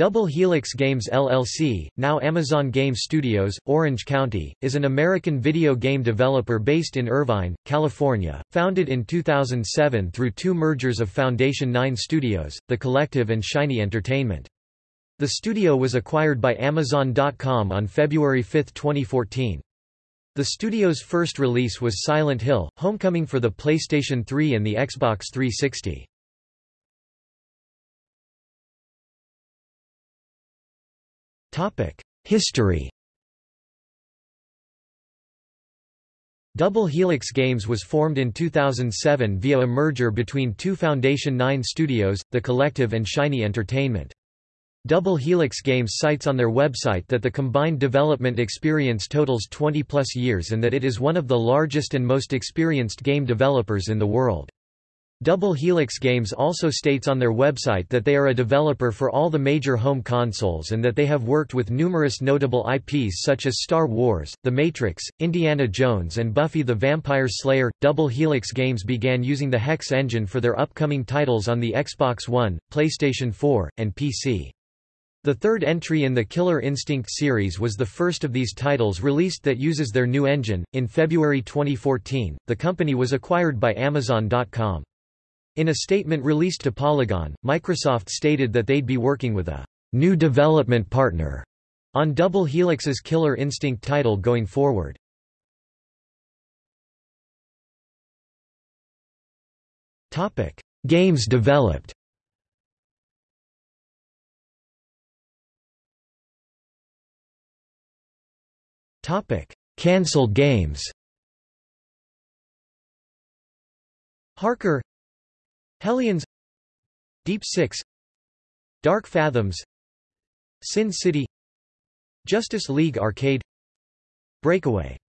Double Helix Games LLC, now Amazon Game Studios, Orange County, is an American video game developer based in Irvine, California, founded in 2007 through two mergers of Foundation 9 Studios, The Collective and Shiny Entertainment. The studio was acquired by Amazon.com on February 5, 2014. The studio's first release was Silent Hill, Homecoming for the PlayStation 3 and the Xbox 360. History Double Helix Games was formed in 2007 via a merger between two Foundation 9 studios, The Collective and Shiny Entertainment. Double Helix Games cites on their website that the combined development experience totals 20-plus years and that it is one of the largest and most experienced game developers in the world. Double Helix Games also states on their website that they are a developer for all the major home consoles and that they have worked with numerous notable IPs such as Star Wars, The Matrix, Indiana Jones and Buffy the Vampire Slayer. Double Helix Games began using the Hex engine for their upcoming titles on the Xbox One, PlayStation 4, and PC. The third entry in the Killer Instinct series was the first of these titles released that uses their new engine. In February 2014, the company was acquired by Amazon.com. In a statement released to Polygon, Microsoft stated that they'd be working with a new development partner on Double Helix's Killer Instinct title going forward. Topic: Games developed. Topic: Cancelled games. Harker Hellions Deep Six Dark Fathoms Sin City Justice League Arcade Breakaway